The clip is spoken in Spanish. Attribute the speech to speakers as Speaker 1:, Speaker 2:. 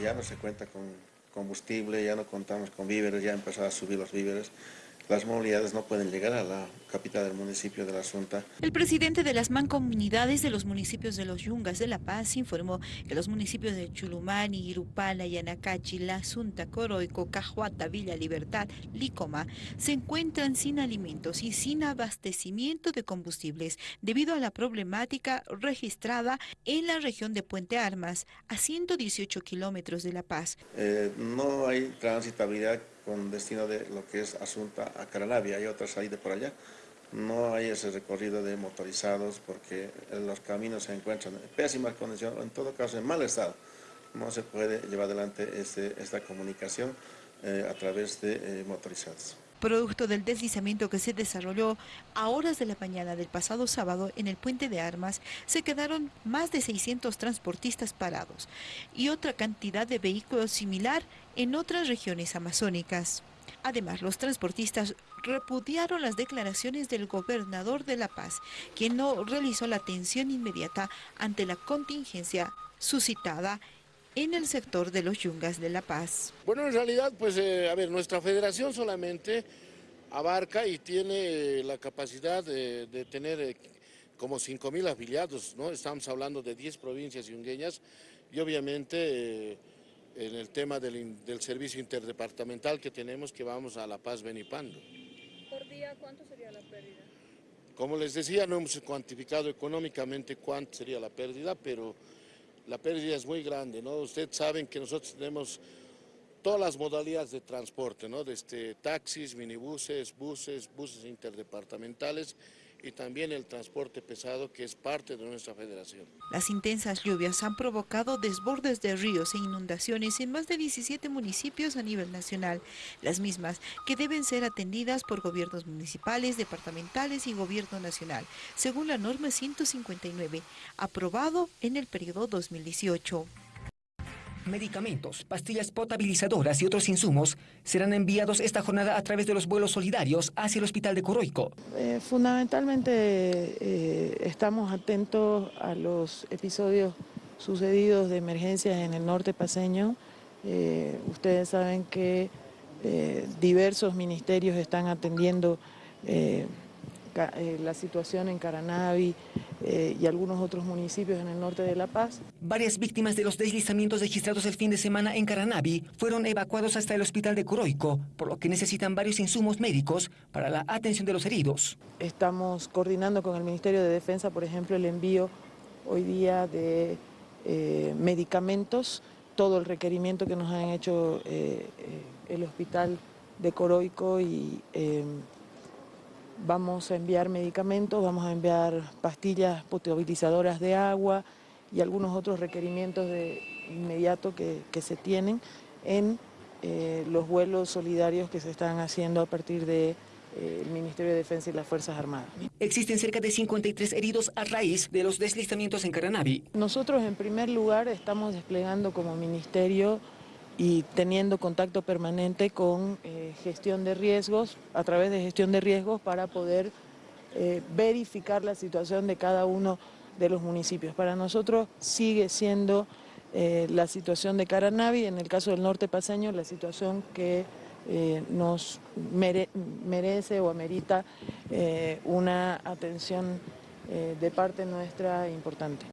Speaker 1: ya no se cuenta con combustible, ya no contamos con víveres, ya empezado a subir los víveres, las movilidades no pueden llegar a la capital del municipio de La Asunta.
Speaker 2: El presidente de las mancomunidades de los municipios de Los Yungas de La Paz informó que los municipios de Chulumani, Irupala, Yanacachi, La Asunta, Coroico, Cajuata, Villa Libertad, Licoma se encuentran sin alimentos y sin abastecimiento de combustibles debido a la problemática registrada en la región de Puente Armas, a 118 kilómetros de La Paz.
Speaker 1: Eh, no hay transitabilidad con destino de lo que es Asunta a Caranavi, hay otra salida por allá. No hay ese recorrido de motorizados porque los caminos se encuentran en pésima condición, en todo caso en mal estado. No se puede llevar adelante este, esta comunicación eh, a través de eh, motorizados
Speaker 2: producto del deslizamiento que se desarrolló a horas de la mañana del pasado sábado en el puente de armas, se quedaron más de 600 transportistas parados y otra cantidad de vehículos similar en otras regiones amazónicas. Además, los transportistas repudiaron las declaraciones del gobernador de La Paz, quien no realizó la atención inmediata ante la contingencia suscitada en el sector de los yungas de La Paz.
Speaker 3: Bueno, en realidad, pues, eh, a ver, nuestra federación solamente abarca y tiene la capacidad de, tener eh, como 5 mil afiliados, ¿no? Estamos hablando de 10 provincias yungueñas y obviamente eh, en el tema del, servicio interdepartamental que tenemos que vamos a La Paz Benipando.
Speaker 4: ¿Por día cuánto sería la pérdida?
Speaker 3: Como les decía, no hemos cuantificado económicamente cuánto sería la pérdida, pero la pérdida es muy grande, ¿no? Ustedes saben que nosotros tenemos todas las modalidades de transporte, ¿no? Desde taxis, minibuses, buses, buses interdepartamentales y también el transporte pesado que es parte de nuestra federación.
Speaker 2: Las intensas lluvias han provocado desbordes de ríos e inundaciones en más de 17 municipios a nivel nacional, las mismas que deben ser atendidas por gobiernos municipales, departamentales y gobierno nacional, según la norma 159, aprobado en el periodo 2018
Speaker 5: medicamentos, pastillas potabilizadoras y otros insumos serán enviados esta jornada a través de los vuelos solidarios hacia el hospital de Coroico.
Speaker 6: Eh, fundamentalmente eh, estamos atentos a los episodios sucedidos de emergencias en el norte paseño. Eh, ustedes saben que diversos ministerios están atendiendo la situación en Caranavi, eh, y algunos otros municipios en el norte de La Paz.
Speaker 5: Varias víctimas de los deslizamientos registrados el fin de semana en Caranavi fueron evacuados hasta el hospital de Coroico, por lo que necesitan varios insumos médicos para la atención de los heridos.
Speaker 6: Estamos coordinando con el Ministerio de Defensa, por ejemplo, el envío hoy día de eh, medicamentos, todo el requerimiento que nos han hecho eh, el hospital de Coroico y Vamos a enviar medicamentos, vamos a enviar pastillas potabilizadoras de agua y algunos otros requerimientos de inmediato que, se tienen en eh, los vuelos solidarios que se están haciendo a partir del de, eh, Ministerio de Defensa y las Fuerzas Armadas.
Speaker 5: Existen cerca de 53 heridos a raíz de los deslizamientos en Caranavi.
Speaker 6: Nosotros en primer lugar estamos desplegando como ministerio y teniendo contacto permanente con eh, gestión de riesgos, a través de gestión de riesgos para poder eh, verificar la situación de cada uno de los municipios. Para nosotros sigue siendo eh, la situación de Caranavi, en el caso del norte paseño, la situación que nos merece o amerita una atención de parte nuestra importante.